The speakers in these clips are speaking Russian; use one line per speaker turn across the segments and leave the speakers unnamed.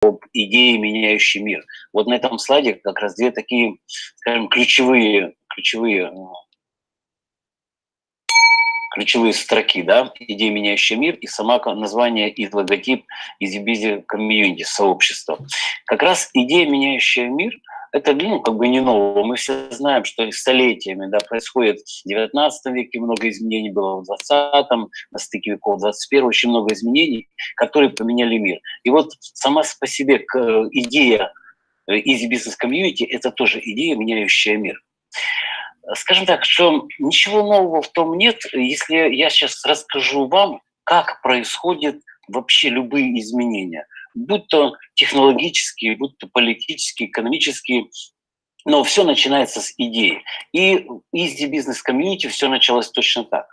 об идее, меняющей мир. Вот на этом слайде как раз две такие, скажем, ключевые, ключевые ключевые строки, да, идея, меняющая мир, и сама название и логотип EasyBusy Community, сообщества. Как раз идея, меняющая мир, это, ну, как бы не нового. Мы все знаем, что столетиями, да, происходит в 19 веке много изменений было, в 20-м, на стыке веков 21 очень много изменений, которые поменяли мир. И вот сама по себе идея Easy Business Community – это тоже идея, меняющая мир скажем так, что ничего нового в том нет, если я сейчас расскажу вам, как происходят вообще любые изменения, будь то технологические, будь то политические, экономические, но все начинается с идеи. И Business Community все началось точно так.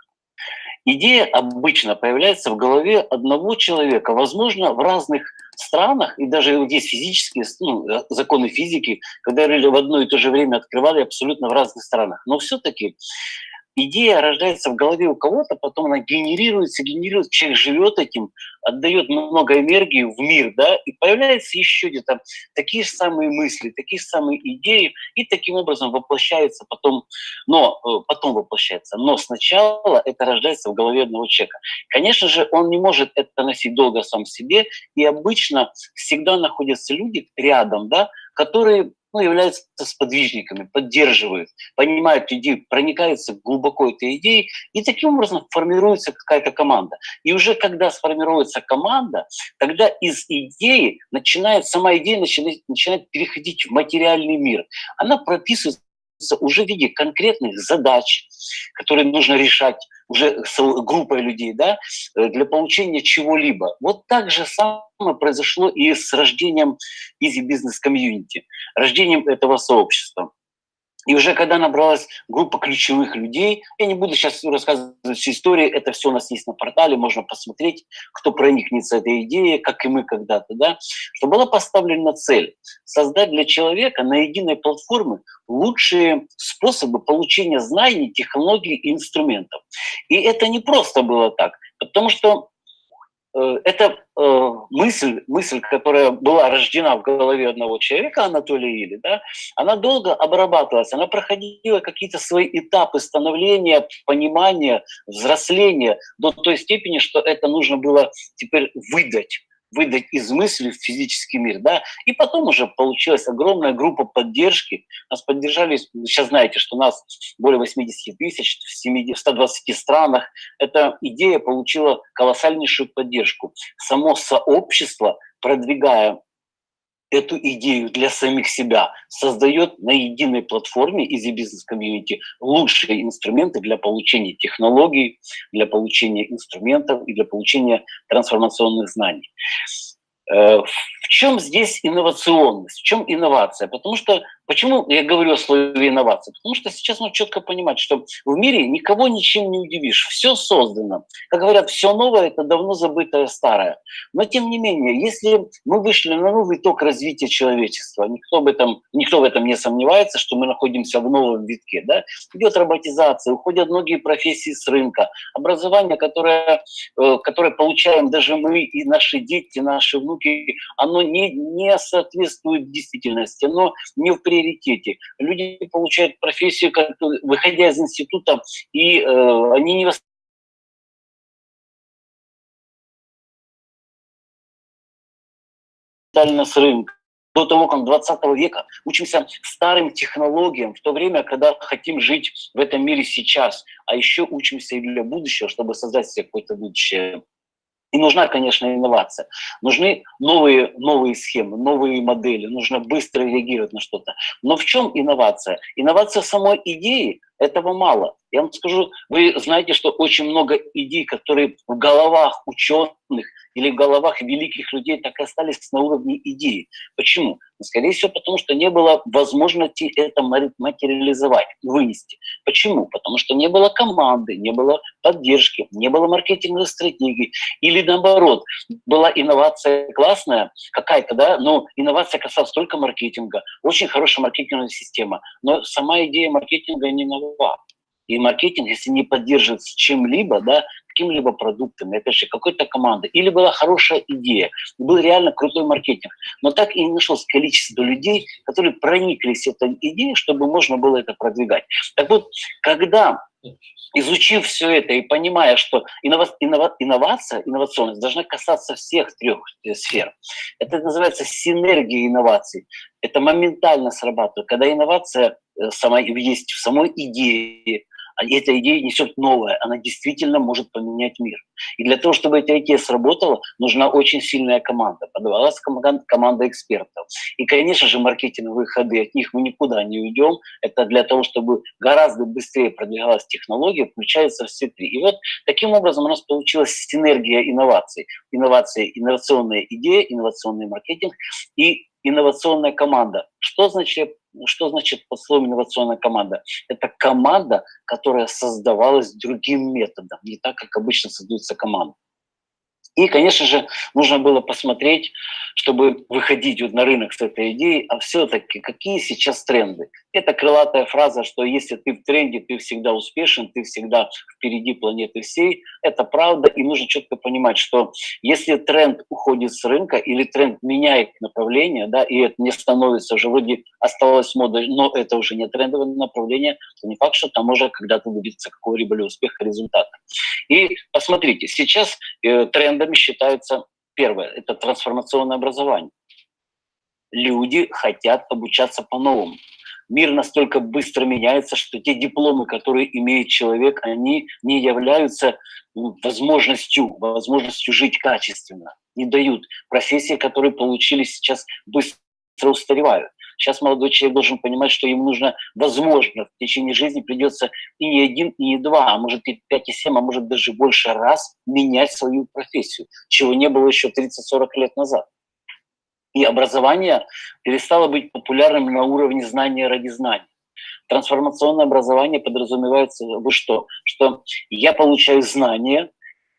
Идея обычно появляется в голове одного человека, возможно, в разных странах, и даже вот физические ну, законы физики, когда в одно и то же время открывали абсолютно в разных странах. Но все-таки идея рождается в голове у кого-то, потом она генерируется, генерируется, человек живет этим, отдает много энергии в мир, да, и появляются еще где-то такие же самые мысли, такие же самые идеи, и таким образом воплощается потом, но э, потом воплощается. Но сначала это рождается в голове одного человека. Конечно же, он не может это носить долго сам себе, и обычно всегда находятся люди рядом, да, которые ну, являются сподвижниками, поддерживают, понимают идею, проникаются глубоко этой идеей, и таким образом формируется какая-то команда. И уже когда сформируется команда, тогда из идеи начинает, сама идея начинает, начинает переходить в материальный мир. Она прописывается уже в виде конкретных задач, которые нужно решать уже с группой людей, да, э, для получения чего-либо. Вот так же самое произошло и с рождением Easy Business Community, рождением этого сообщества. И уже когда набралась группа ключевых людей, я не буду сейчас рассказывать всю историю, это все у нас есть на портале, можно посмотреть, кто проникнется этой идеей, как и мы когда-то, да, что была поставлена цель создать для человека на единой платформе лучшие способы получения знаний, технологий и инструментов. И это не просто было так, потому что это э, мысль, мысль, которая была рождена в голове одного человека, Анатолия Или, да, она долго обрабатывалась, она проходила какие-то свои этапы становления, понимания, взросления до той степени, что это нужно было теперь выдать выдать из мысли в физический мир, да, и потом уже получилась огромная группа поддержки, нас поддержали, сейчас знаете, что нас более 80 тысяч в, 70, в 120 странах, эта идея получила колоссальнейшую поддержку. Само сообщество, продвигая эту идею для самих себя, создает на единой платформе Easy Business Community лучшие инструменты для получения технологий, для получения инструментов и для получения трансформационных знаний. Э, в чем здесь инновационность, в чем инновация? Потому что Почему я говорю о слове инновации? Потому что сейчас нужно четко понимать, что в мире никого ничем не удивишь. Все создано. Как говорят, все новое – это давно забытое старое. Но тем не менее, если мы вышли на новый ток развития человечества, никто, об этом, никто в этом не сомневается, что мы находимся в новом витке. Да? Идет роботизация, уходят многие профессии с рынка. Образование, которое, э, которое получаем даже мы и наши дети, наши внуки, оно не, не соответствует действительности, оно не в приоритете. Люди получают профессию, выходя из института, и э, они не с рынка до того, как 20 века учимся старым технологиям, в то время, когда хотим жить в этом мире сейчас, а еще учимся и для будущего, чтобы создать себе какое-то будущее. И нужна, конечно, инновация. Нужны новые, новые схемы, новые модели, нужно быстро реагировать на что-то. Но в чем инновация? Инновация самой идеи этого мало. Я вам скажу, вы знаете, что очень много идей, которые в головах ученых или в головах великих людей так и остались на уровне идеи. Почему? Ну, скорее всего, потому что не было возможности это материализовать, вынести. Почему? Потому что не было команды, не было поддержки, не было маркетинговой стратегии. Или наоборот, была инновация классная какая-то, да, но инновация касалась только маркетинга. Очень хорошая маркетинговая система. Но сама идея маркетинга не нова. И маркетинг, если не поддерживается чем-либо, да, каким-либо продуктом, опять же, какой-то командой, или была хорошая идея, был реально крутой маркетинг, но так и не нашлось количество людей, которые прониклись этой идеей, чтобы можно было это продвигать. Так вот, когда изучив все это и понимая, что иннова, иннова, инновация, инновационность должна касаться всех трех э, сфер. Это называется синергия инноваций. Это моментально срабатывает. Когда инновация э, сама, есть в самой идее, эта идея несет новое, она действительно может поменять мир. И для того, чтобы эта идея сработала, нужна очень сильная команда. Подавалась команда экспертов. И, конечно же, маркетинговые ходы, от них мы никуда не уйдем. Это для того, чтобы гораздо быстрее продвигалась технология, включаются все три. И вот таким образом у нас получилась синергия инноваций. Инновации, инновационная идея, инновационный маркетинг и инновационная команда. Что значит что значит под словом инновационная команда? Это команда, которая создавалась другим методом, не так, как обычно создаются команды. И, конечно же, нужно было посмотреть, чтобы выходить вот на рынок с этой идеей, а все-таки какие сейчас тренды. Это крылатая фраза, что если ты в тренде, ты всегда успешен, ты всегда впереди планеты всей. Это правда, и нужно четко понимать, что если тренд уходит с рынка или тренд меняет направление, да, и это не становится уже вроде осталось модой, но это уже не трендовое направление, то не факт, что там можно когда-то добиться какого-либо успеха, результата. И посмотрите, сейчас э, трендами считаются первое – это трансформационное образование. Люди хотят обучаться по-новому. Мир настолько быстро меняется, что те дипломы, которые имеет человек, они не являются ну, возможностью, возможностью жить качественно, не дают. Профессии, которые получили сейчас, быстро устаревают. Сейчас молодой человек должен понимать, что ему нужно, возможно, в течение жизни придется и не один, и не два, а может и пять, и семь, а может даже больше раз менять свою профессию, чего не было еще 30-40 лет назад. И образование перестало быть популярным на уровне знания ради знания. Трансформационное образование подразумевается вы что? Что я получаю знания,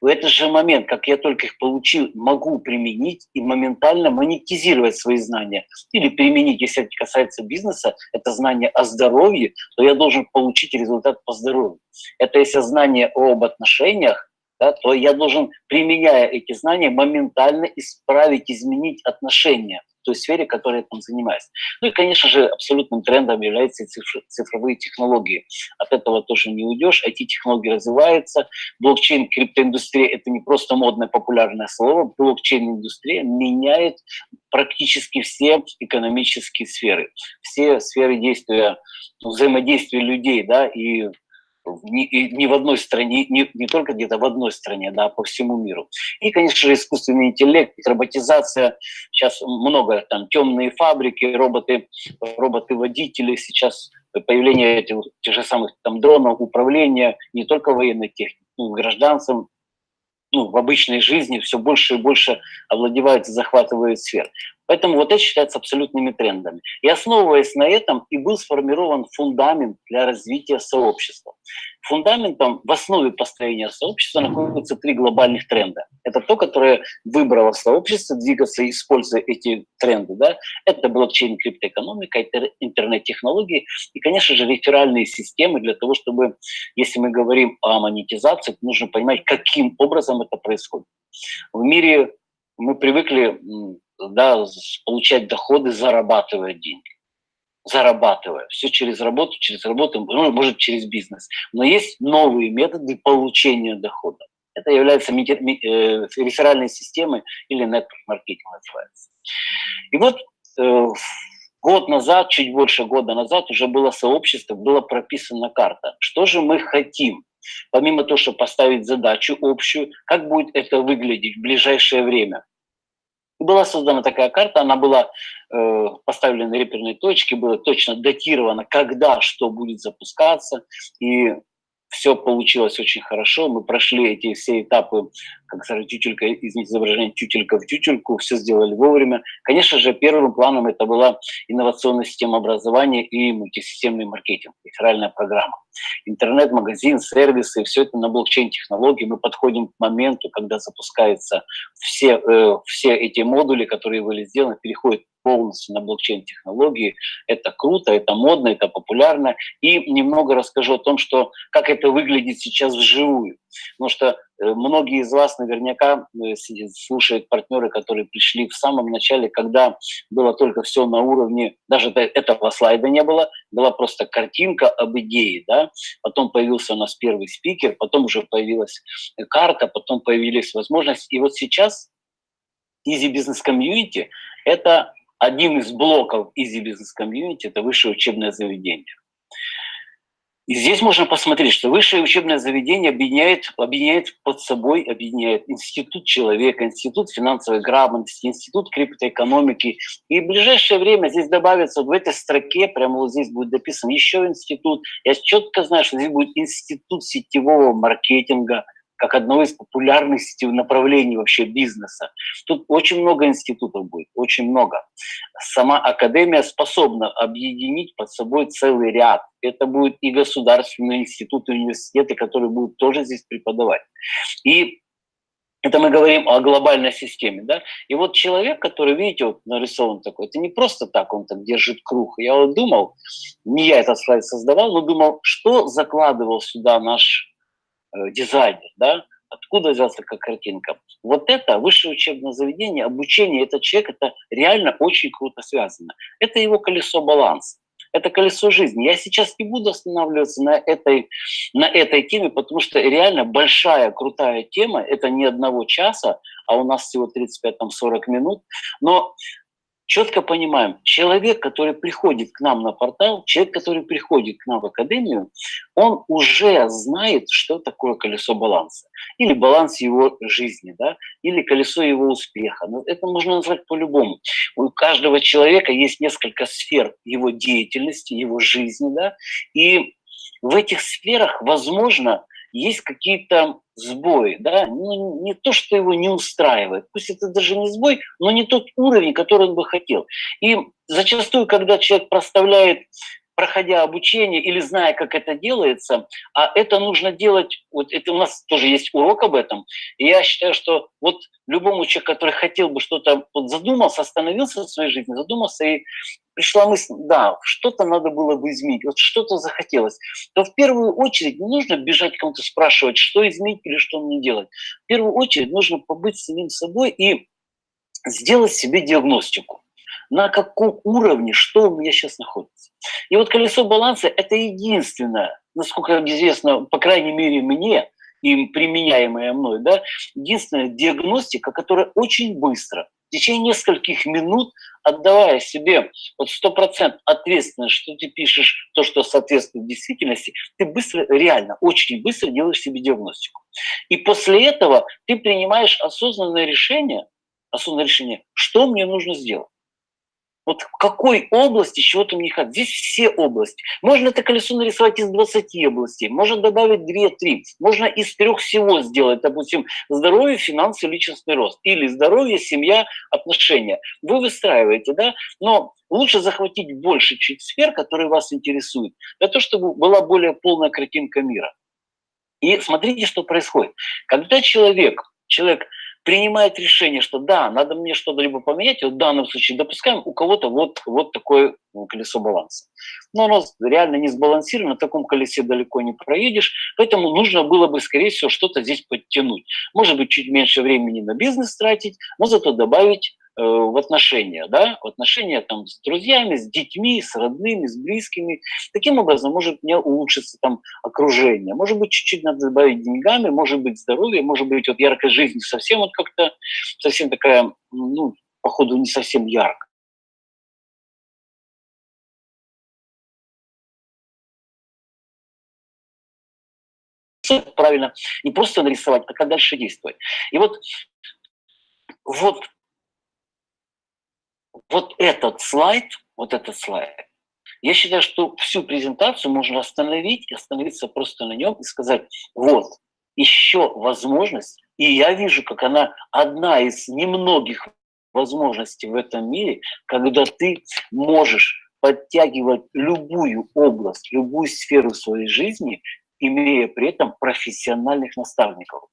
в этот же момент, как я только их получил, могу применить и моментально монетизировать свои знания. Или применить, если это касается бизнеса, это знание о здоровье, то я должен получить результат по здоровью. Это если знание об отношениях, да, то я должен, применяя эти знания, моментально исправить, изменить отношения той сфере, которой я там занимаюсь. Ну и, конечно же, абсолютным трендом являются цифровые технологии. От этого тоже не уйдешь. IT-технологии развиваются. Блокчейн, криптоиндустрия – это не просто модное популярное слово. Блокчейн-индустрия меняет практически все экономические сферы. Все сферы действия, взаимодействия людей, да, и не, не в одной стране, не, не только где-то в одной стране, да, по всему миру. И, конечно же, искусственный интеллект, роботизация, сейчас много там темные фабрики, роботы, роботы-водители, сейчас появление этих, тех же самых там дронов, управления не только военной техникой, и гражданцам, ну, в обычной жизни все больше и больше овладевают и захватывают сфер. Поэтому вот это считается абсолютными трендами. И основываясь на этом, и был сформирован фундамент для развития сообщества. Фундаментом в основе построения сообщества находятся три глобальных тренда. Это то, которое выбрало сообщество двигаться, используя эти тренды. Да? Это блокчейн, криптоэкономика, интернет-технологии и, конечно же, реферальные системы для того, чтобы, если мы говорим о монетизации, нужно понимать, каким образом это происходит. В мире мы привыкли да, получать доходы, зарабатывая деньги. Зарабатывая. Все через работу, через работу, ну, может, через бизнес. Но есть новые методы получения дохода. Это является э, реферальной системой или network-маркетинг называется. И вот э, год назад, чуть больше года назад уже было сообщество, была прописана карта. Что же мы хотим? Помимо того, чтобы поставить задачу общую, как будет это выглядеть в ближайшее время? Была создана такая карта, она была э, поставлена реперные точки, было точно датировано, когда что будет запускаться, и все получилось очень хорошо. Мы прошли эти все этапы, как сказать, тютелька, извините изображение, тютелька в тютельку, все сделали вовремя. Конечно же, первым планом это была инновационная система образования и мультисистемный маркетинг, реферальная программа. Интернет, магазин, сервисы, все это на блокчейн-технологии. Мы подходим к моменту, когда запускаются все, э, все эти модули, которые были сделаны, переходят полностью на блокчейн-технологии. Это круто, это модно, это популярно. И немного расскажу о том, что, как это выглядит сейчас вживую. Потому что многие из вас наверняка э, слушают партнеры, которые пришли в самом начале, когда было только все на уровне, даже этого слайда не было, была просто картинка об идее, да, потом появился у нас первый спикер, потом уже появилась карта, потом появились возможности, и вот сейчас Easy Business Community – это один из блоков Easy Business Community – это высшее учебное заведение. И здесь можно посмотреть, что высшее учебное заведение объединяет, объединяет под собой, объединяет институт человека, институт финансовой грамотности, институт криптоэкономики. И в ближайшее время здесь добавится, в этой строке, прямо вот здесь будет дописан еще институт. Я четко знаю, что здесь будет институт сетевого маркетинга – как одно из популярных направлений вообще бизнеса. Тут очень много институтов будет, очень много. Сама академия способна объединить под собой целый ряд. Это будут и государственные институты, университеты, которые будут тоже здесь преподавать. И это мы говорим о глобальной системе, да? И вот человек, который, видите, вот нарисован такой, это не просто так он так держит круг. Я вот думал, не я этот слайд создавал, но думал, что закладывал сюда наш дизайнер, да, откуда взялась такая картинка. Вот это высшее учебное заведение, обучение, этот человек, это реально очень круто связано. Это его колесо баланса. Это колесо жизни. Я сейчас не буду останавливаться на этой, на этой теме, потому что реально большая, крутая тема. Это не одного часа, а у нас всего 35-40 минут. Но четко понимаем, человек, который приходит к нам на портал, человек, который приходит к нам в академию, он уже знает, что такое колесо баланса. Или баланс его жизни, да, или колесо его успеха. Но это можно назвать по-любому. У каждого человека есть несколько сфер его деятельности, его жизни, да, и в этих сферах, возможно, есть какие-то сбои, да, ну, не то, что его не устраивает, пусть это даже не сбой, но не тот уровень, который он бы хотел. И зачастую, когда человек проставляет проходя обучение или зная, как это делается, а это нужно делать, вот это у нас тоже есть урок об этом, и я считаю, что вот любому человеку, который хотел бы что-то, вот задумался, остановился в своей жизни, задумался и пришла мысль, да, что-то надо было бы изменить, вот что-то захотелось, то в первую очередь не нужно бежать кому-то спрашивать, что изменить или что мне делать. В первую очередь нужно побыть самим собой и сделать себе диагностику на каком уровне, что у меня сейчас находится. И вот колесо баланса – это единственное, насколько известно, по крайней мере мне, и применяемая мной, да, единственная диагностика, которая очень быстро, в течение нескольких минут, отдавая себе вот 100% ответственность, что ты пишешь то, что соответствует действительности, ты быстро, реально, очень быстро делаешь себе диагностику. И после этого ты принимаешь осознанное решение, осознанное решение, что мне нужно сделать. Вот в какой области чего-то мне хватает? Здесь все области. Можно это колесо нарисовать из 20 областей, можно добавить 2-3, можно из трех всего сделать, допустим, здоровье, финансы, личностный рост, или здоровье, семья, отношения. Вы выстраиваете, да, но лучше захватить больше чуть сфер, которые вас интересуют, для того, чтобы была более полная картинка мира. И смотрите, что происходит. Когда человек, человек принимает решение, что да, надо мне что-то либо поменять, вот в данном случае допускаем, у кого-то вот, вот такое ну, колесо баланса. Но оно реально не сбалансировано, на таком колесе далеко не проедешь, поэтому нужно было бы, скорее всего, что-то здесь подтянуть. Может быть, чуть меньше времени на бизнес тратить, но зато добавить в отношения, да, в отношения там с друзьями, с детьми, с родными, с близкими. Таким образом может мне улучшиться там окружение. Может быть, чуть-чуть надо добавить деньгами, может быть, здоровье, может быть, вот яркая жизнь совсем вот как-то, совсем такая, ну, походу, не совсем яркая. правильно не просто нарисовать, а как дальше действовать. И вот, вот вот этот слайд, вот этот слайд, я считаю, что всю презентацию можно остановить, остановиться просто на нем и сказать, вот, еще возможность, и я вижу, как она одна из немногих возможностей в этом мире, когда ты можешь подтягивать любую область, любую сферу своей жизни, имея при этом профессиональных наставников,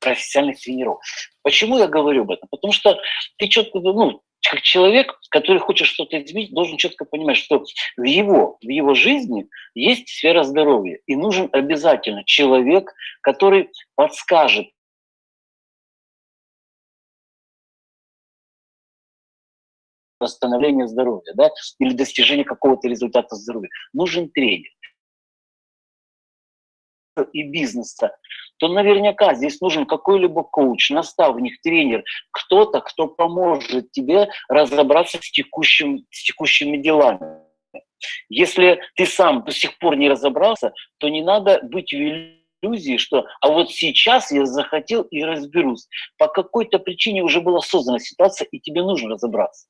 профессиональных тренеров. Почему я говорю об этом? Потому что ты четко, ну, Как человек, который хочет что-то изменить, должен четко понимать, что в его, в его жизни есть сфера здоровья. И нужен обязательно человек, который подскажет восстановления здоровья, да, или достижения какого-то результата здоровья. Нужен тренер и бизнеса, то наверняка здесь нужен какой-либо коуч, наставник, тренер, кто-то, кто поможет тебе разобраться с, текущим, с текущими делами. Если ты сам до сих пор не разобрался, то не надо быть великим иллюзии, что а вот сейчас я захотел и разберусь. По какой-то причине уже была создана ситуация, и тебе нужно разобраться.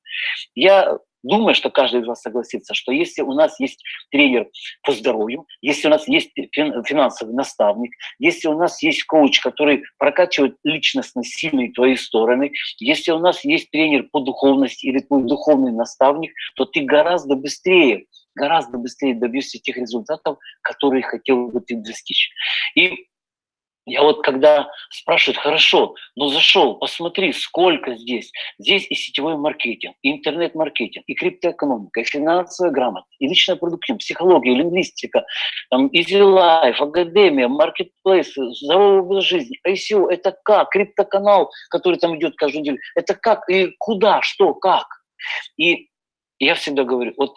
Я думаю, что каждый из вас согласится, что если у нас есть тренер по здоровью, если у нас есть финансовый наставник, если у нас есть коуч, который прокачивает личностно сильные твои стороны, если у нас есть тренер по духовности или твой духовный наставник, то ты гораздо быстрее гораздо быстрее добьешься тех результатов, которые хотел бы ты достичь. И я вот когда спрашивают, хорошо, ну зашел, посмотри, сколько здесь. Здесь и сетевой маркетинг, и интернет-маркетинг, и криптоэкономика, и финансовая грамотность, и личная продуктивность, психология, лингвистика, там, Easy Life, академия, маркетплейс, здоровый образ жизни, ICO, это как? Криптоканал, который там идет каждую неделю, это как и куда, что, как? И я всегда говорю, вот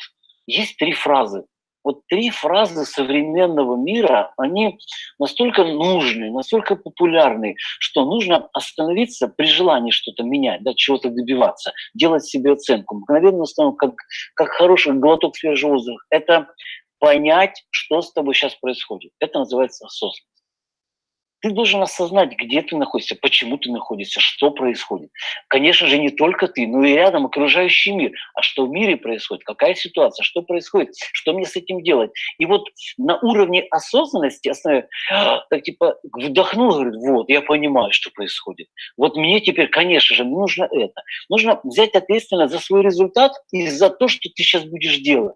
есть три фразы. Вот три фразы современного мира, они настолько нужны, настолько популярны, что нужно остановиться при желании что-то менять, да, чего-то добиваться, делать себе оценку. Мгновенно остановку, как, как хороший глоток свежего воздуха. Это понять, что с тобой сейчас происходит. Это называется осознанность. Ты должен осознать, где ты находишься, почему ты находишься, что происходит. Конечно же, не только ты, но и рядом окружающий мир. А что в мире происходит, какая ситуация, что происходит, что мне с этим делать. И вот на уровне осознанности, так типа вдохнул, говорит, вот, я понимаю, что происходит. Вот мне теперь, конечно же, нужно это. Нужно взять ответственность за свой результат и за то, что ты сейчас будешь делать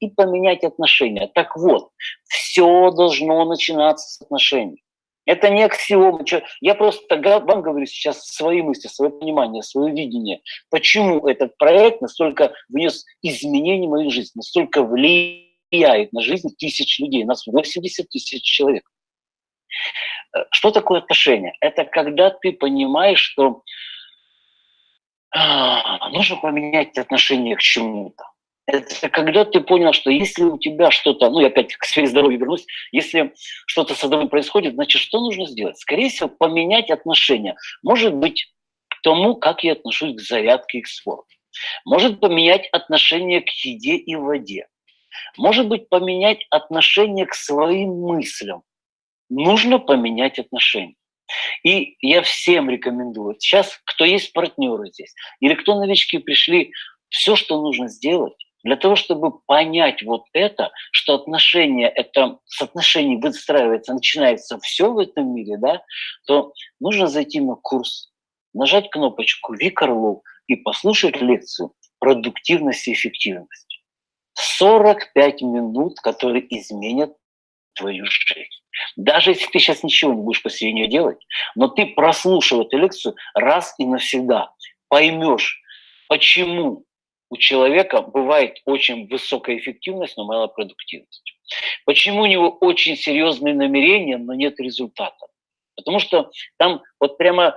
и поменять отношения. Так вот, все должно начинаться с отношений. Это не аксиома. Я просто вам говорю сейчас свои мысли, свое понимание, свое видение. Почему этот проект настолько внес изменений в мою жизнь, настолько влияет на жизнь тысяч людей, нас 80 тысяч человек. Э, что такое отношение? Это когда ты понимаешь, что а, нужно поменять отношение к чему-то это когда ты понял, что если у тебя что-то, ну, я опять к сфере здоровья вернусь, если что-то со здоровьем происходит, значит, что нужно сделать? Скорее всего, поменять отношения. Может быть, к тому, как я отношусь к зарядке и к спорту. Может поменять отношение к еде и воде. Может быть, поменять отношение к своим мыслям. Нужно поменять отношения. И я всем рекомендую, сейчас кто есть партнеры здесь, или кто новички пришли, все, что нужно сделать, для того, чтобы понять вот это, что отношения, это с отношений выстраивается, начинается все в этом мире, да, то нужно зайти на курс, нажать кнопочку «Вик Орлов» и послушать лекцию «Продуктивность и эффективность». 45 минут, которые изменят твою жизнь. Даже если ты сейчас ничего не будешь после нее делать, но ты прослушал эту лекцию раз и навсегда, поймешь, почему у человека бывает очень высокая эффективность, но малая продуктивность. Почему у него очень серьезные намерения, но нет результата? Потому что там вот прямо,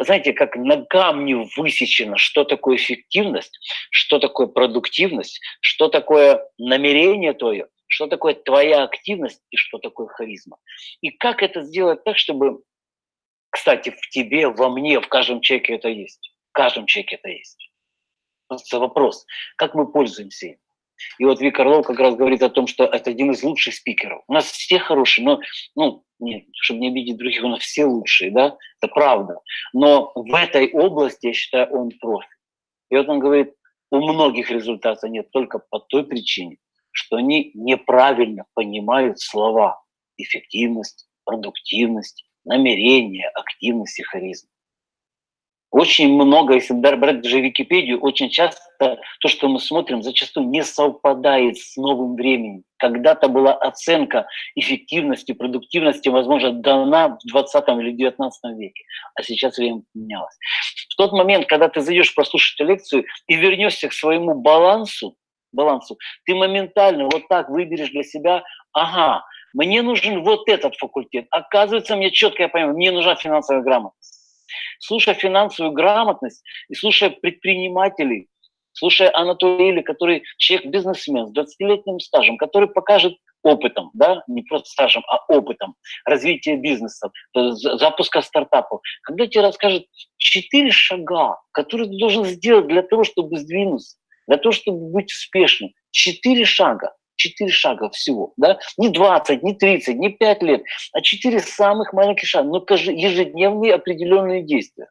знаете, как на камне высечено, что такое эффективность, что такое продуктивность, что такое намерение твое, что такое твоя активность и что такое харизма. И как это сделать так, чтобы, кстати, в тебе, во мне, в каждом человеке это есть. В каждом человеке это есть вопрос, как мы пользуемся им. И вот Вик Орлов как раз говорит о том, что это один из лучших спикеров. У нас все хорошие, но, ну, нет, чтобы не обидеть других, у нас все лучшие, да, это правда. Но в этой области, я считаю, он профи. И вот он говорит, у многих результата нет только по той причине, что они неправильно понимают слова эффективность, продуктивность, намерение, активность и харизма. Очень много, если брать даже Википедию, очень часто то, что мы смотрим, зачастую не совпадает с новым временем. Когда-то была оценка эффективности, продуктивности, возможно, дана в 20 или 19 веке, а сейчас время поменялось. В тот момент, когда ты зайдешь прослушать лекцию и вернешься к своему балансу, балансу, ты моментально вот так выберешь для себя, ага, мне нужен вот этот факультет. Оказывается, мне четко я понимаю, мне нужна финансовая грамотность. Слушая финансовую грамотность и слушая предпринимателей, слушая Анатолия, который человек-бизнесмен с 20-летним стажем, который покажет опытом, да, не просто стажем, а опытом развития бизнеса, запуска стартапов, когда тебе расскажет четыре шага, которые ты должен сделать для того, чтобы сдвинуться, для того, чтобы быть успешным. Четыре шага. Четыре шага всего, да? Не 20, не 30, не 5 лет, а четыре самых маленьких шага, но ежедневные определенные действия.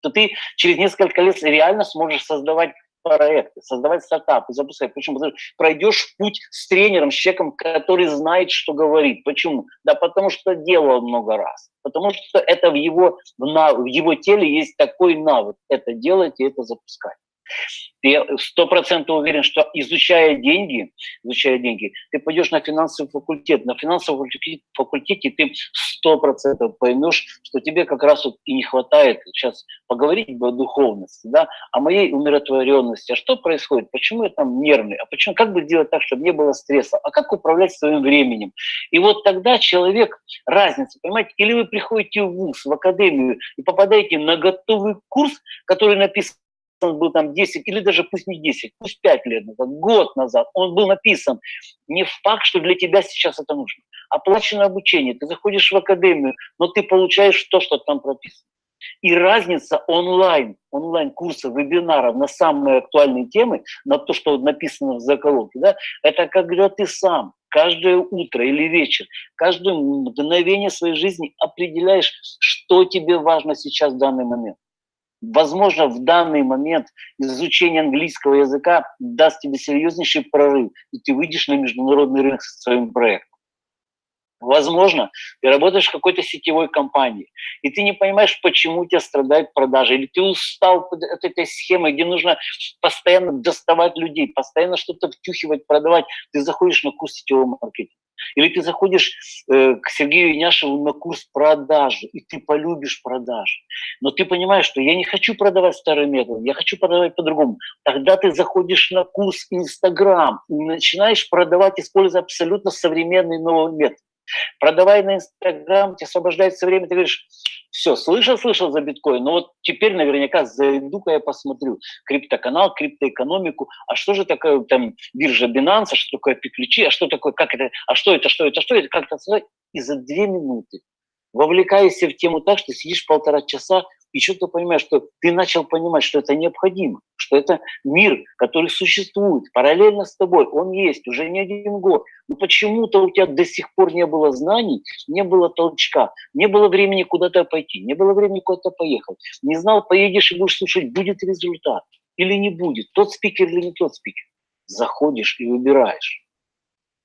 То ты через несколько лет реально сможешь создавать проекты, создавать стартапы, запускать. Почему? Потому что пройдешь путь с тренером, с человеком, который знает, что говорит. Почему? Да потому что делал много раз. Потому что это в его, в его теле есть такой навык. Это делать и это запускать. Ты сто процентов уверен, что изучая деньги, изучая деньги, ты пойдешь на финансовый факультет. На финансовом факультете ты сто процентов поймешь, что тебе как раз вот и не хватает сейчас поговорить о духовности, да, о моей умиротворенности. А что происходит? Почему я там нервный? А почему? Как бы сделать так, чтобы не было стресса? А как управлять своим временем? И вот тогда человек, разница, понимаете, или вы приходите в ВУЗ, в академию и попадаете на готовый курс, который написан он был там 10, или даже пусть не 10, пусть 5 лет назад, год назад, он был написан. Не факт, что для тебя сейчас это нужно. Оплаченное обучение, ты заходишь в академию, но ты получаешь то, что там прописано. И разница онлайн, онлайн-курсов, вебинаров на самые актуальные темы, на то, что написано в заколоке, да, это когда ты сам каждое утро или вечер, каждое мгновение своей жизни определяешь, что тебе важно сейчас в данный момент. Возможно, в данный момент изучение английского языка даст тебе серьезнейший прорыв, и ты выйдешь на международный рынок со своим проектом. Возможно, ты работаешь в какой-то сетевой компании, и ты не понимаешь, почему у тебя страдают продажи, или ты устал от этой схемы, где нужно постоянно доставать людей, постоянно что-то втюхивать, продавать. Ты заходишь на курс сетевого маркетинга. Или ты заходишь э, к Сергею Иняшеву на курс продажи, и ты полюбишь продажи. Но ты понимаешь, что я не хочу продавать старым методом, я хочу продавать по-другому. Тогда ты заходишь на курс Инстаграм и начинаешь продавать, используя абсолютно современный новый метод. Продавая на Инстаграм, тебе освобождается время, ты говоришь, все, слышал, слышал за биткоин, но вот теперь наверняка зайду-ка я посмотрю криптоканал, криптоэкономику, а что же такое там биржа Binance, а что такое пиключи, а что такое, как это, а что это, что это, что это, как это сказать, и за две минуты вовлекаешься в тему так, что сидишь полтора часа и что-то понимаешь, что ты начал понимать, что это необходимо, что это мир, который существует параллельно с тобой, он есть уже не один год. Но почему-то у тебя до сих пор не было знаний, не было толчка, не было времени куда-то пойти, не было времени куда-то поехать. Не знал, поедешь и будешь слушать, будет результат или не будет, тот спикер или не тот спикер. Заходишь и выбираешь.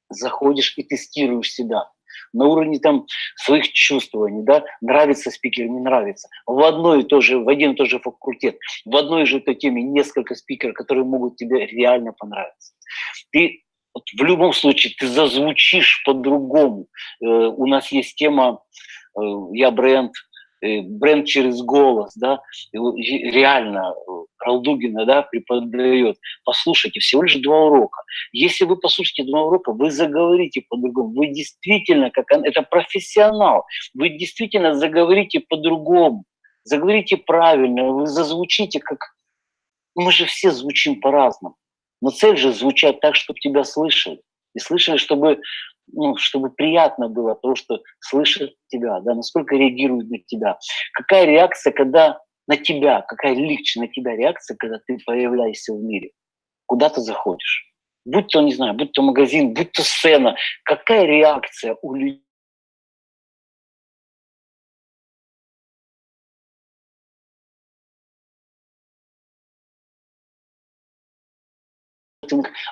Заходишь и тестируешь себя на уровне там своих чувствований, да, нравится спикер, не нравится. В одной и то же, в один и тот же факультет, в одной же той теме несколько спикеров, которые могут тебе реально понравиться. Ты вот в любом случае ты зазвучишь по-другому. Э, у нас есть тема э, «Я бренд», Э, бренд через голос, да, реально э, Ралдугина, да, преподает. Послушайте, всего лишь два урока. Если вы послушаете два урока, вы заговорите по-другому. Вы действительно, как он, это профессионал, вы действительно заговорите по-другому. Заговорите правильно, вы зазвучите как... Мы же все звучим по-разному. Но цель же звучать так, чтобы тебя слышали. И слышали, чтобы ну, чтобы приятно было то, что слышит тебя, да, насколько реагирует на тебя. Какая реакция, когда на тебя, какая лично на тебя реакция, когда ты появляешься в мире, куда ты заходишь. Будь то, не знаю, будь то магазин, будь то сцена, какая реакция у людей,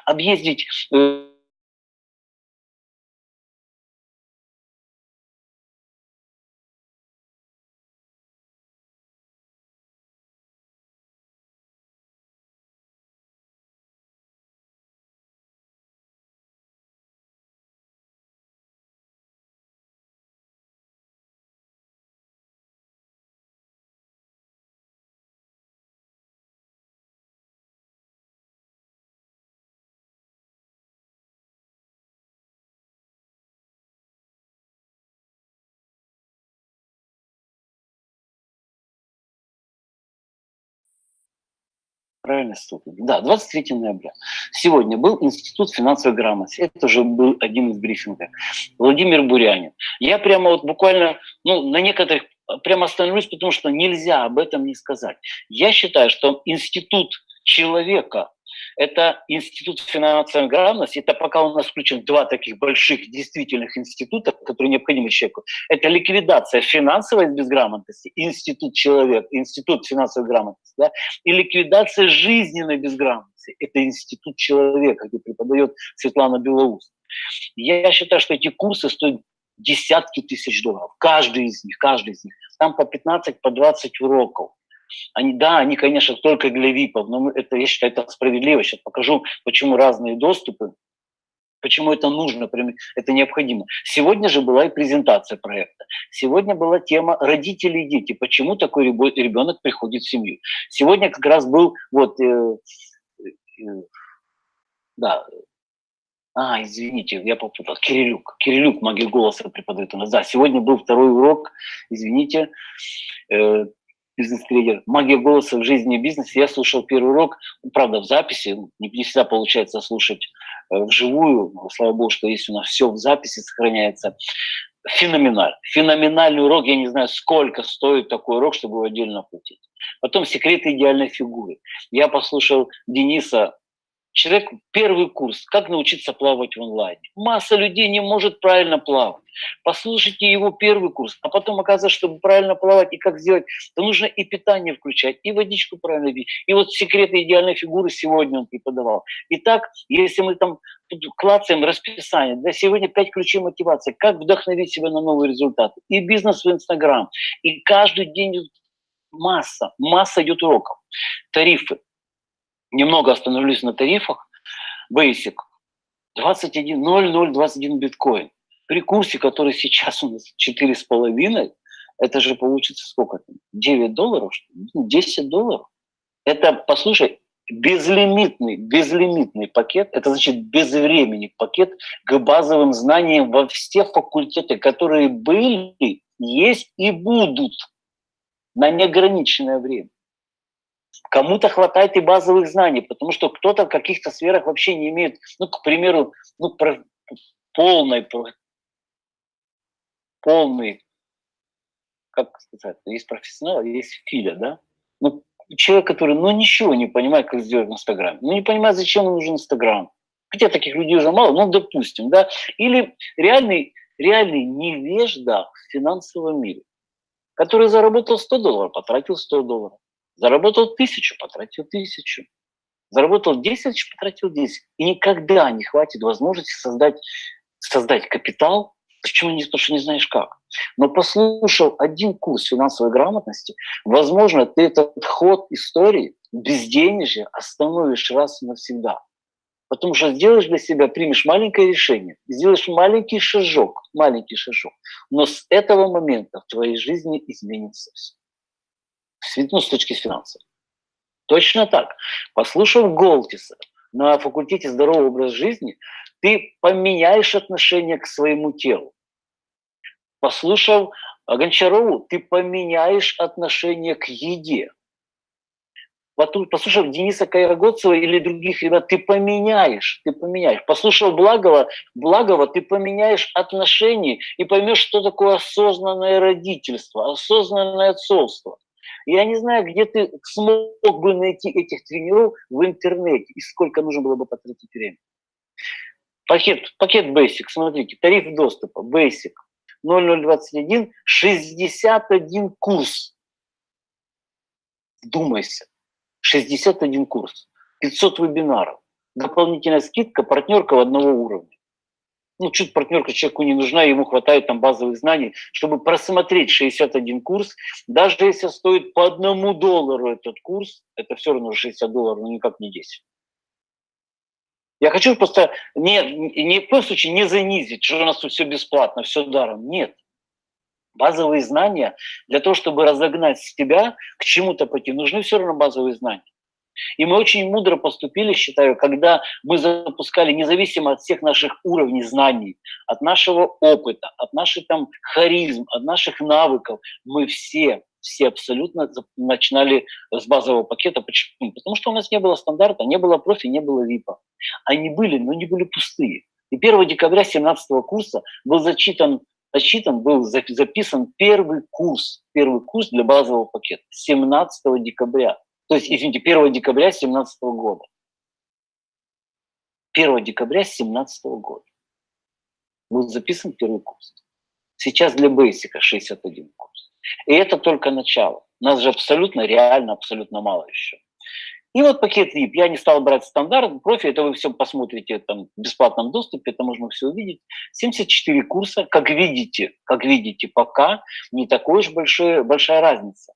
объездить правильно ступень. Да, 23 ноября. Сегодня был Институт финансовой грамотности. Это уже был один из брифингов. Владимир Бурянин. Я прямо вот буквально, ну, на некоторых прямо остановлюсь, потому что нельзя об этом не сказать. Я считаю, что институт человека это институт финансовой грамотности, это пока у нас включен два таких больших действительных института, которые необходимы человеку. Это ликвидация финансовой безграмотности, институт человек, институт финансовой грамотности, да, и ликвидация жизненной безграмотности, это институт человека, где преподает Светлана Белоус. Я считаю, что эти курсы стоят десятки тысяч долларов. Каждый из них, каждый из них. Там по 15, по 20 уроков. Они, да, они, конечно, только для ВИПов, но это, я считаю, это справедливо. Сейчас покажу, почему разные доступы, почему это нужно, это необходимо. Сегодня же была и презентация проекта. Сегодня была тема родители и дети. Почему такой ребенок приходит в семью. Сегодня как раз был вот, э, э, да, а, извините, я попутал. Кирилюк. Кирилюк магия голоса преподает у нас. Да, сегодня был второй урок, извините. Бизнес-тренер. Магия голоса в жизни и бизнесе. Я слушал первый урок, правда, в записи. Не всегда получается слушать э, вживую. Слава богу, что есть у нас все в записи сохраняется. Феноменально. Феноменальный урок. Я не знаю, сколько стоит такой урок, чтобы его отдельно платить. Потом секреты идеальной фигуры. Я послушал Дениса Человек первый курс, как научиться плавать в онлайне. Масса людей не может правильно плавать. Послушайте его первый курс, а потом оказывается, чтобы правильно плавать и как сделать, то нужно и питание включать, и водичку правильно пить. И вот секреты идеальной фигуры сегодня он преподавал. Итак, если мы там клацаем расписание, да, сегодня пять ключей мотивации, как вдохновить себя на новые результаты. И бизнес в Инстаграм, и каждый день масса, масса идет уроков. Тарифы, немного остановлюсь на тарифах. Basic 21.0021 биткоин. При курсе, который сейчас у нас 4,5, это же получится сколько там? 9 долларов? 10 ну, долларов? Это, послушай, безлимитный, безлимитный пакет, это значит безвременный пакет к базовым знаниям во все факультеты, которые были, есть и будут на неограниченное время. Кому-то хватает и базовых знаний, потому что кто-то в каких-то сферах вообще не имеет, ну, к примеру, ну, про, полной, полный, как сказать, есть профессионал, есть филя, да? Ну, человек, который, ну, ничего не понимает, как сделать в Инстаграме. Ну, не понимает, зачем ему нужен Инстаграм. Хотя таких людей уже мало, ну, допустим, да? Или реальный, реальный невежда в финансовом мире, который заработал 100 долларов, потратил 100 долларов. Заработал тысячу, потратил тысячу. Заработал 10 тысяч, потратил 10. И никогда не хватит возможности создать, создать капитал, Почему не, потому что не знаешь как. Но послушал один курс финансовой грамотности, возможно, ты этот ход истории безденежья остановишь раз и навсегда. Потому что сделаешь для себя, примешь маленькое решение, сделаешь маленький шажок, маленький шажок. Но с этого момента в твоей жизни изменится все ну, с точки финансов. Точно так. Послушав Голтиса на факультете здорового образа жизни, ты поменяешь отношение к своему телу. Послушав Гончарову, ты поменяешь отношение к еде. Послушав Дениса Кайрогодцева или других ребят, ты поменяешь, ты поменяешь. Послушав Благова, Благова, ты поменяешь отношения и поймешь, что такое осознанное родительство, осознанное отцовство. Я не знаю, где ты смог бы найти этих тренеров в интернете и сколько нужно было бы потратить время. Пакет, пакет Basic, смотрите, тариф доступа Basic 0021, 61 курс. Вдумайся, 61 курс, 500 вебинаров, дополнительная скидка, партнерка в одного уровня ну, чуть партнерка человеку не нужна, ему хватает там базовых знаний, чтобы просмотреть 61 курс. Даже если стоит по одному доллару этот курс, это все равно 60 долларов, но никак не 10. Я хочу просто не, не в коем случае не занизить, что у нас тут все бесплатно, все даром. Нет. Базовые знания для того, чтобы разогнать себя, к чему-то пойти, нужны все равно базовые знания. И мы очень мудро поступили, считаю, когда мы запускали, независимо от всех наших уровней знаний, от нашего опыта, от наших там харизм, от наших навыков, мы все все абсолютно начинали с базового пакета. Почему? Потому что у нас не было стандарта, не было профи, не было ВИПа. Они были, но не были пустые. И 1 декабря 2017 курса был зачитан, зачитан, был записан первый курс, первый курс для базового пакета 17 декабря. То есть, извините, 1 декабря 2017 года. 1 декабря 2017 года был записан первый курс. Сейчас для Basic 61 курс. И это только начало. Нас же абсолютно, реально, абсолютно мало еще. И вот пакет VIP. Я не стал брать стандарт, профи, это вы все посмотрите там, в бесплатном доступе, это можно все увидеть. 74 курса, как видите, как видите, пока не такой уж большой, большая разница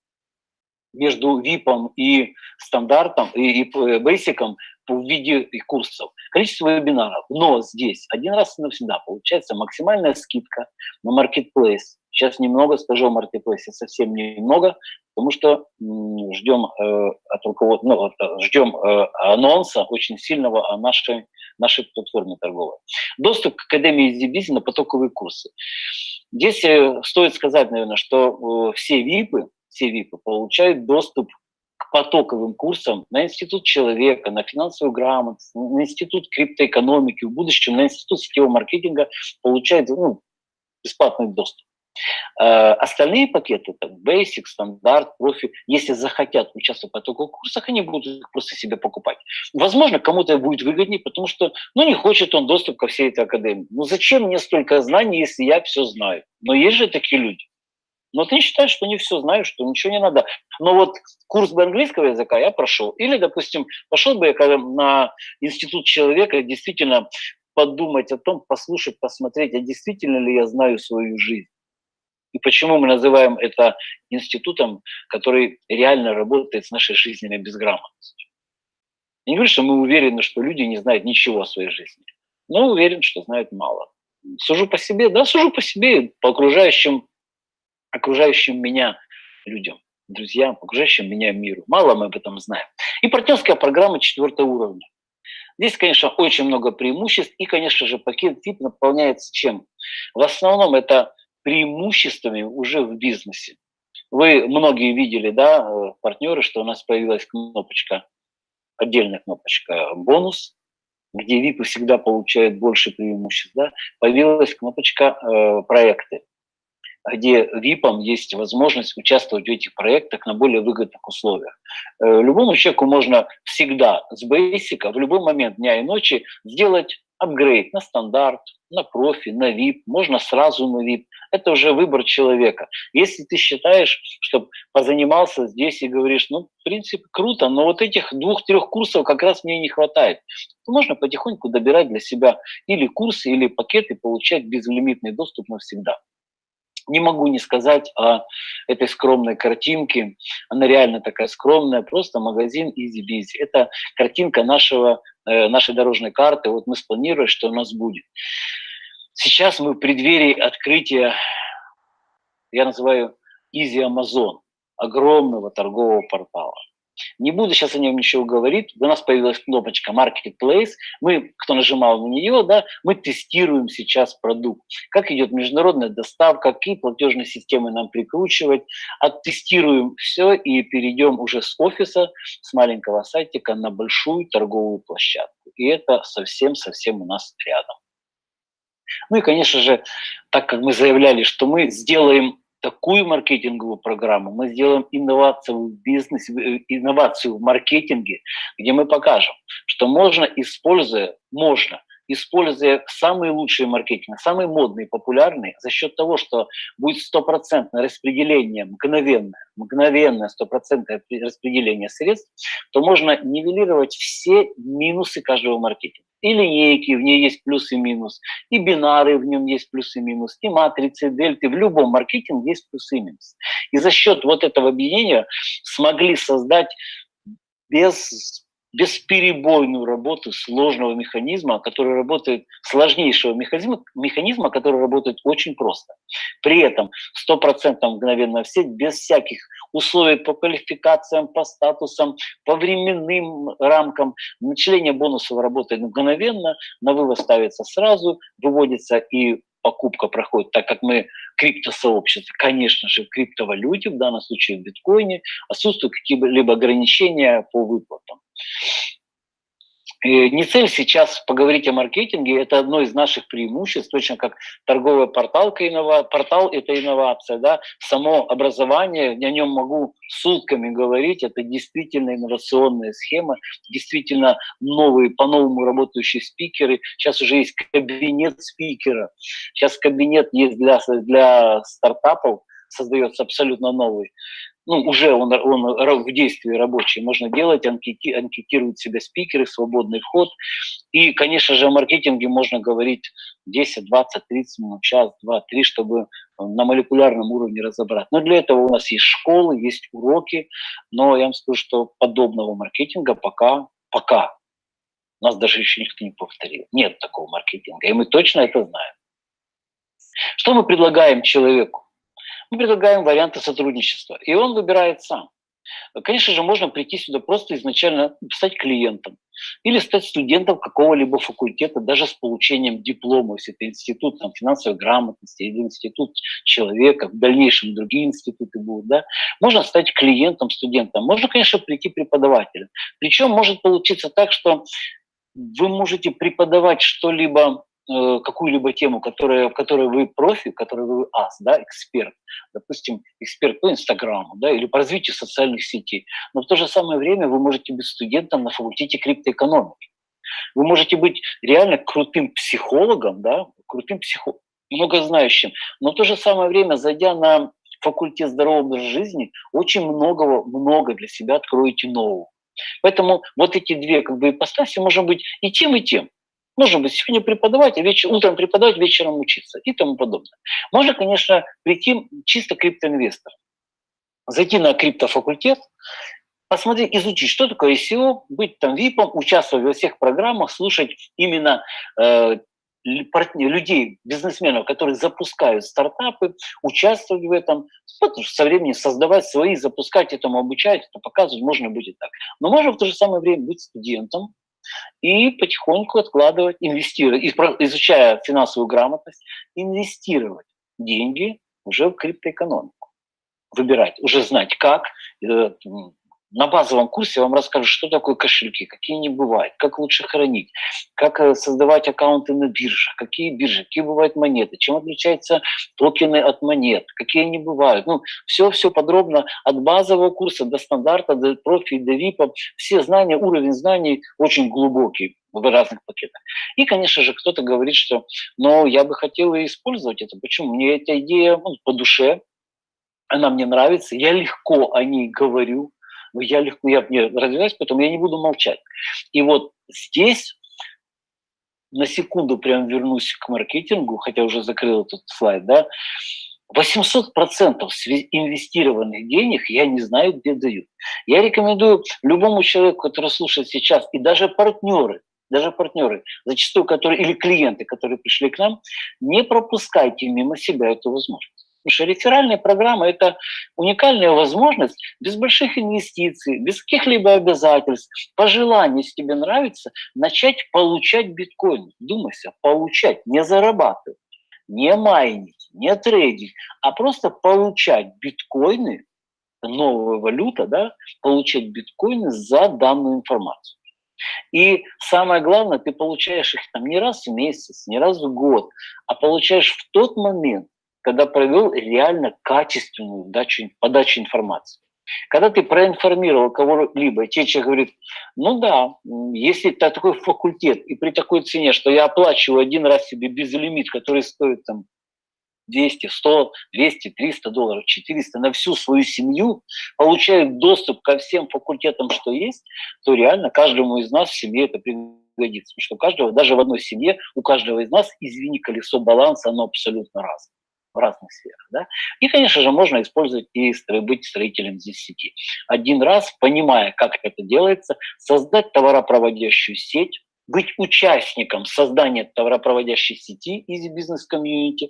между VIP и стандартом, и, и Basic в виде курсов, количество вебинаров. Но здесь один раз и навсегда получается максимальная скидка на Marketplace. Сейчас немного скажу о Marketplace, совсем немного, потому что ждем э, от руководства, ну, э, ждем э, анонса очень сильного о нашей, нашей платформе торговой. Доступ к Академии EasyBiz на потоковые курсы. Здесь э, стоит сказать, наверное, что э, все ВИПы, все ВИПы получают доступ к потоковым курсам на Институт человека, на финансовую грамотность, на Институт криптоэкономики, в будущем на Институт сетевого маркетинга получают ну, бесплатный доступ. Э, остальные пакеты, там, Basic, Стандарт, Профи, если захотят участвовать в потоковых курсах, они будут их просто себе покупать. Возможно, кому-то будет выгоднее, потому что, ну, не хочет он доступ ко всей этой академии. Ну, зачем мне столько знаний, если я все знаю? Но есть же такие люди. Но ты считаешь, что не все знаю, что ничего не надо. Но вот курс бы английского языка я прошел. Или, допустим, пошел бы я на институт человека действительно подумать о том, послушать, посмотреть, а действительно ли я знаю свою жизнь. И почему мы называем это институтом, который реально работает с нашей жизненной безграмотностью. Я не говорю, что мы уверены, что люди не знают ничего о своей жизни, но уверен, что знают мало. Сужу по себе, да, сужу по себе, по окружающим, окружающим меня людям, друзьям, окружающим меня миру. Мало мы об этом знаем. И партнерская программа четвертого уровня. Здесь, конечно, очень много преимуществ, и, конечно же, пакет VIP наполняется чем? В основном это преимуществами уже в бизнесе. Вы многие видели, да, э, партнеры, что у нас появилась кнопочка, отдельная кнопочка «бонус», где VIP всегда получают больше преимуществ, да, появилась кнопочка э, «проекты», где VIP есть возможность участвовать в этих проектах на более выгодных условиях. Э, любому человеку можно всегда с бейсика в любой момент дня и ночи сделать апгрейд на стандарт, на профи, на VIP, можно сразу на VIP. Это уже выбор человека. Если ты считаешь, что позанимался здесь и говоришь, ну, в принципе, круто, но вот этих двух-трех курсов как раз мне не хватает, то можно потихоньку добирать для себя или курсы, или пакеты, получать безлимитный доступ навсегда. Не могу не сказать о этой скромной картинке. Она реально такая скромная, просто магазин Busy. Это картинка нашего, э, нашей дорожной карты. Вот мы спланировали, что у нас будет. Сейчас мы в преддверии открытия, я называю Easy Amazon, огромного торгового портала. Не буду сейчас о нем ничего говорить. У нас появилась кнопочка Marketplace. Мы, кто нажимал на нее, да, мы тестируем сейчас продукт. Как идет международная доставка, какие платежные системы нам прикручивать. Оттестируем все и перейдем уже с офиса, с маленького сайтика на большую торговую площадку. И это совсем-совсем у нас рядом. Ну и, конечно же, так как мы заявляли, что мы сделаем такую маркетинговую программу, мы сделаем инновацию в бизнесе, э, инновацию в маркетинге, где мы покажем, что можно, используя, можно, используя самые лучшие маркетинги, самые модные, популярные, за счет того, что будет стопроцентное распределение, мгновенное, мгновенное стопроцентное распределение средств, то можно нивелировать все минусы каждого маркетинга и линейки, в ней есть плюс и минус, и бинары в нем есть плюс и минус, и матрицы, дельты, в любом маркетинге есть плюс и минус. И за счет вот этого объединения смогли создать без бесперебойную работу сложного механизма, который работает, сложнейшего механизма, механизма, который работает очень просто. При этом 100% мгновенно в сеть, без всяких условий по квалификациям, по статусам, по временным рамкам. Начисление бонусов работает мгновенно, на вывод ставится сразу, выводится и покупка проходит, так как мы криптосообщество, конечно же, криптовалюте, в данном случае в биткоине, отсутствуют какие-либо ограничения по выплатам. Не цель сейчас поговорить о маркетинге, это одно из наших преимуществ, точно как торговая порталка, иннова... портал – это инновация, да? само образование, о нем могу сутками говорить, это действительно инновационная схема, действительно новые, по-новому работающие спикеры. Сейчас уже есть кабинет спикера, сейчас кабинет есть для, для стартапов, создается абсолютно новый ну, уже он, он в действии рабочий, можно делать, анкети, анкетировать себя спикеры, свободный вход. И, конечно же, о маркетинге можно говорить 10, 20, 30 минут, час, два, три, чтобы на молекулярном уровне разобрать. Но для этого у нас есть школы, есть уроки, но я вам скажу, что подобного маркетинга пока, пока нас даже еще никто не повторил. Нет такого маркетинга, и мы точно это знаем. Что мы предлагаем человеку? Мы предлагаем варианты сотрудничества, и он выбирает сам. Конечно же, можно прийти сюда просто изначально стать клиентом или стать студентом какого-либо факультета, даже с получением диплома, если это институт там, финансовой грамотности или институт человека, в дальнейшем другие институты будут. Да? Можно стать клиентом, студентом. Можно, конечно, прийти преподавателем. Причем может получиться так, что вы можете преподавать что-либо Э, какую-либо тему, которая, в которой вы профи, в которой вы ас, да, эксперт, допустим, эксперт по Инстаграму, да, или по развитию социальных сетей, но в то же самое время вы можете быть студентом на факультете криптоэкономики. Вы можете быть реально крутым психологом, да, крутым психологом, многознающим, но в то же самое время, зайдя на факультет здорового образа жизни, очень многого, много для себя откроете нового. Поэтому вот эти две как бы ипостаси можно быть и тем, и тем. Можно быть сегодня преподавать, а вечер, утром преподавать, вечером учиться и тому подобное. Можно, конечно, прийти чисто криптоинвестор, зайти на криптофакультет, посмотреть, изучить, что такое ICO, быть там ВИПом, участвовать во всех программах, слушать именно э, людей, бизнесменов, которые запускают стартапы, участвовать в этом, со временем создавать свои, запускать этому, обучать, это показывать, можно будет так. Но можно в то же самое время быть студентом, и потихоньку откладывать, инвестировать, изучая финансовую грамотность, инвестировать деньги уже в криптоэкономику. Выбирать, уже знать как, э, на базовом курсе вам расскажу, что такое кошельки, какие они бывают, как лучше хранить, как э, создавать аккаунты на бирже, какие биржи, какие бывают монеты, чем отличаются токены от монет, какие они бывают. Ну, все-все подробно от базового курса до стандарта, до профи, до ВИПа. Все знания, уровень знаний очень глубокий в разных пакетах. И, конечно же, кто-то говорит, что ну, я бы хотел использовать это. Почему? Мне эта идея ну, по душе, она мне нравится, я легко о ней говорю, но я легко, я не развиваюсь, поэтому я не буду молчать. И вот здесь на секунду прям вернусь к маркетингу, хотя уже закрыл этот слайд, да, 800% инвестированных денег я не знаю, где дают. Я рекомендую любому человеку, который слушает сейчас, и даже партнеры, даже партнеры, зачастую которые, или клиенты, которые пришли к нам, не пропускайте мимо себя эту возможность. Потому что реферальная программа – это уникальная возможность без больших инвестиций, без каких-либо обязательств, по желанию, если тебе нравится, начать получать биткоин. Думайся, получать, не зарабатывать, не майнить, не трейдить, а просто получать биткоины, новая валюта, да, получать биткоины за данную информацию. И самое главное, ты получаешь их там не раз в месяц, не раз в год, а получаешь в тот момент, когда провел реально качественную дачу, подачу информации. Когда ты проинформировал кого-либо, те человек говорит, ну да, если это такой факультет и при такой цене, что я оплачиваю один раз себе безлимит, который стоит там 200, 100, 200, 300 долларов, 400 на всю свою семью, получают доступ ко всем факультетам, что есть, то реально каждому из нас в семье это пригодится. Потому что у каждого, даже в одной семье, у каждого из нас, извини, колесо баланса, оно абсолютно разное в разных сферах. Да? И, конечно же, можно использовать и быть строителем здесь сети. Один раз, понимая, как это делается, создать товаропроводящую сеть, быть участником создания товаропроводящей сети из бизнес-комьюнити,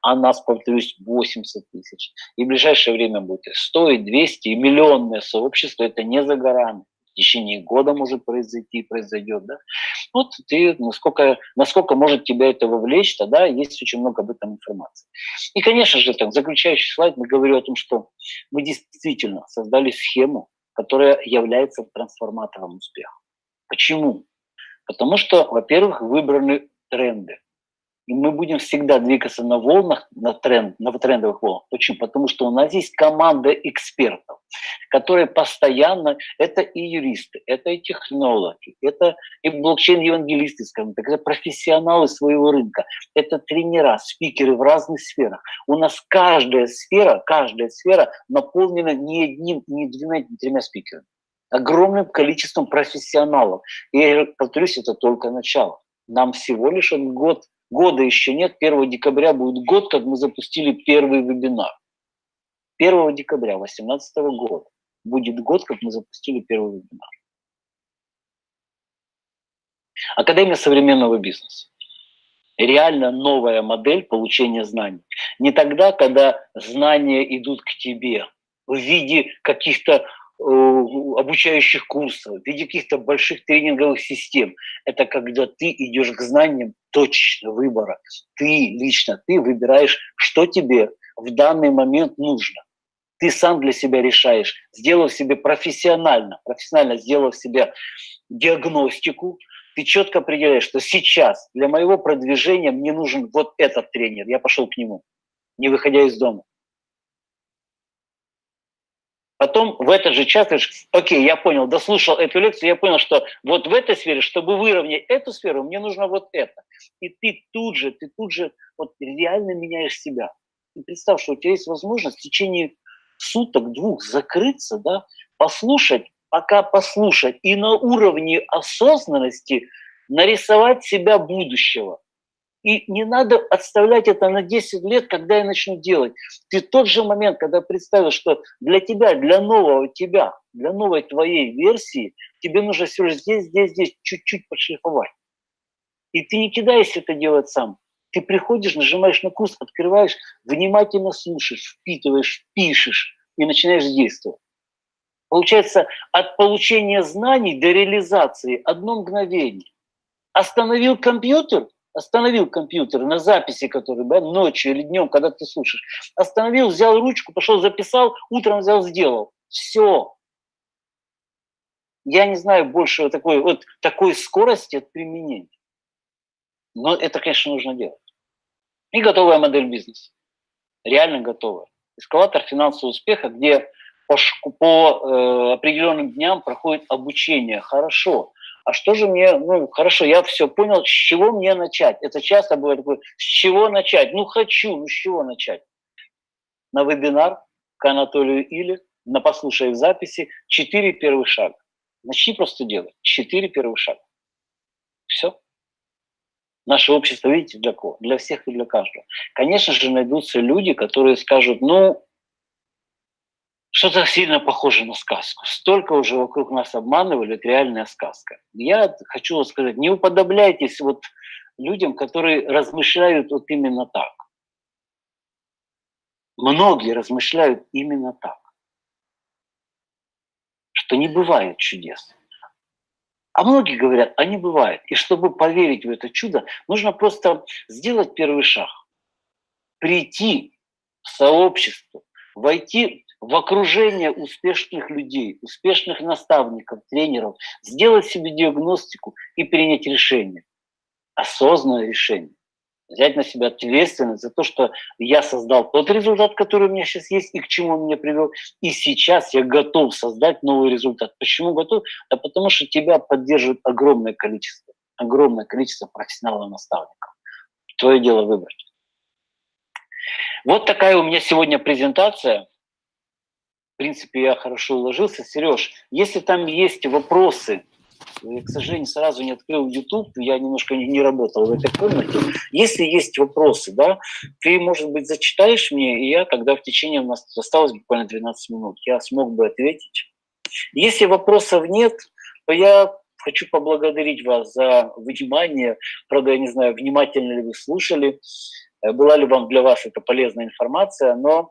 а нас, повторюсь, 80 тысяч. И в ближайшее время будет 100, и 200, и миллионное сообщество, это не за горами в течение года может произойти, произойдет, да, Вот ты, насколько, насколько может тебя это вовлечь, тогда есть очень много об этом информации. И, конечно же, так, заключающий слайд мы говорим о том, что мы действительно создали схему, которая является трансформатором успеха. Почему? Потому что, во-первых, выбраны тренды. И мы будем всегда двигаться на волнах, на, тренд, на трендовых волнах. Почему? Потому что у нас есть команда экспертов, которые постоянно, это и юристы, это и технологи, это и блокчейн-евангелисты, скажем так, это профессионалы своего рынка, это тренера, спикеры в разных сферах. У нас каждая сфера, каждая сфера наполнена не одним, не двумя, не тремя спикерами огромным количеством профессионалов. И я повторюсь, это только начало. Нам всего лишь год Года еще нет, 1 декабря будет год, как мы запустили первый вебинар. 1 декабря 2018 года будет год, как мы запустили первый вебинар. Академия современного бизнеса. Реально новая модель получения знаний. Не тогда, когда знания идут к тебе в виде каких-то обучающих курсов, в виде каких-то больших тренинговых систем. Это когда ты идешь к знаниям точечно выбора. Ты лично, ты выбираешь, что тебе в данный момент нужно. Ты сам для себя решаешь, сделав себе профессионально, профессионально сделав себе диагностику, ты четко определяешь, что сейчас для моего продвижения мне нужен вот этот тренер. Я пошел к нему, не выходя из дома. Потом в этот же час говоришь, окей, я понял, дослушал эту лекцию, я понял, что вот в этой сфере, чтобы выровнять эту сферу, мне нужно вот это. И ты тут же, ты тут же вот реально меняешь себя. И представь, что у тебя есть возможность в течение суток, двух закрыться, да, послушать, пока послушать, и на уровне осознанности нарисовать себя будущего. И не надо отставлять это на 10 лет, когда я начну делать. Ты тот же момент, когда представил, что для тебя, для нового тебя, для новой твоей версии, тебе нужно все лишь здесь, здесь, здесь чуть-чуть подшлифовать. И ты не кидаешься это делать сам. Ты приходишь, нажимаешь на курс, открываешь, внимательно слушаешь, впитываешь, пишешь и начинаешь действовать. Получается, от получения знаний до реализации одно мгновение. Остановил компьютер, остановил компьютер на записи, которые да, ночью или днем, когда ты слушаешь, остановил, взял ручку, пошел, записал, утром взял, сделал. Все. Я не знаю больше такой, вот такой скорости от применения. Но это, конечно, нужно делать. И готовая модель бизнеса. Реально готовая. Эскалатор финансового успеха, где по, по э, определенным дням проходит обучение. Хорошо а что же мне, ну, хорошо, я все понял, с чего мне начать? Это часто бывает такое, с чего начать? Ну, хочу, ну, с чего начать? На вебинар к Анатолию Или, на послушай в записи, четыре первых шага. Начни просто делать. Четыре первых шага. Все. Наше общество, видите, для кого? Для всех и для каждого. Конечно же, найдутся люди, которые скажут, ну, что-то сильно похоже на сказку. Столько уже вокруг нас обманывали, это реальная сказка. Я хочу сказать, не уподобляйтесь вот людям, которые размышляют вот именно так. Многие размышляют именно так, что не бывает чудес. А многие говорят, а не бывает. И чтобы поверить в это чудо, нужно просто сделать первый шаг. Прийти в сообщество, войти в окружение успешных людей, успешных наставников, тренеров, сделать себе диагностику и принять решение. Осознанное решение. Взять на себя ответственность за то, что я создал тот результат, который у меня сейчас есть и к чему он меня привел. И сейчас я готов создать новый результат. Почему готов? Да потому что тебя поддерживает огромное количество, огромное количество профессионалов-наставников. Твое дело выбрать. Вот такая у меня сегодня презентация в принципе, я хорошо уложился. Сереж, если там есть вопросы, я, к сожалению, сразу не открыл YouTube, я немножко не, не работал в этой комнате. Если есть вопросы, да, ты, может быть, зачитаешь мне, и я тогда в течение, у нас осталось буквально 12 минут, я смог бы ответить. Если вопросов нет, то я хочу поблагодарить вас за внимание. Правда, я не знаю, внимательно ли вы слушали, э, была ли вам для вас это полезная информация, но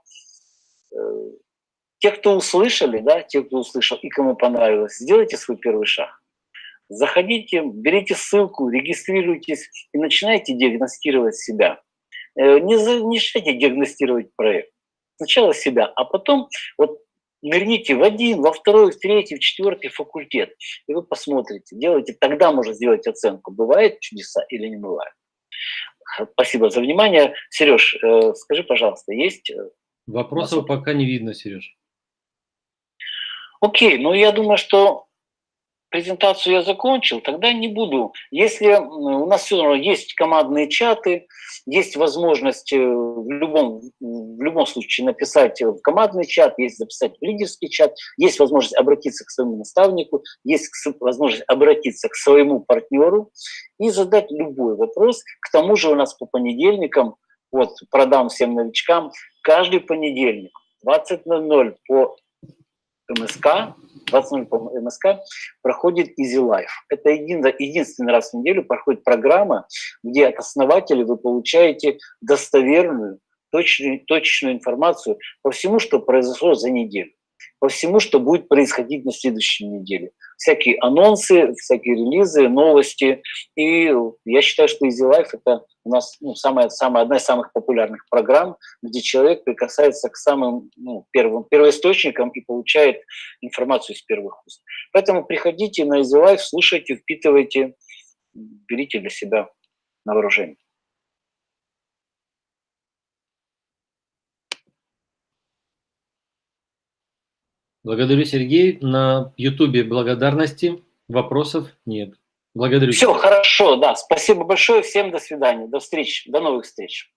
э, те, кто услышали, да, те, кто услышал и кому понравилось, сделайте свой первый шаг. заходите, берите ссылку, регистрируйтесь и начинайте диагностировать себя. Э, не начинайте диагностировать проект. Сначала себя, а потом вот нырните в один, во второй, в третий, в четвертый факультет, и вы посмотрите, делайте, тогда можно сделать оценку, бывает чудеса или не бывает. Спасибо за внимание. Сереж, э, скажи, пожалуйста, есть... Э,
Вопросов пока не видно, Сереж.
Окей, ну я думаю, что презентацию я закончил, тогда не буду. Если у нас все равно есть командные чаты, есть возможность э, в любом, в любом случае написать в командный чат, есть записать в лидерский чат, есть возможность обратиться к своему наставнику, есть возможность обратиться к своему партнеру и задать любой вопрос. К тому же у нас по понедельникам, вот продам всем новичкам, каждый понедельник 20.00 по МСК, 20 по МСК проходит Easy Life. Это един, единственный раз в неделю проходит программа, где от основателя вы получаете достоверную, точную, точную информацию по всему, что произошло за неделю по всему, что будет происходить на следующей неделе. Всякие анонсы, всякие релизы, новости. И я считаю, что Easy Life – это у нас ну, самая, самая, одна из самых популярных программ, где человек прикасается к самым ну, первым первоисточникам и получает информацию из первых уст. Поэтому приходите на Easy Life, слушайте, впитывайте, берите для себя на вооружение.
Благодарю, Сергей. На Ютубе благодарности. Вопросов нет. Благодарю.
Все, хорошо, да. Спасибо большое. Всем до свидания. До встречи. До новых встреч.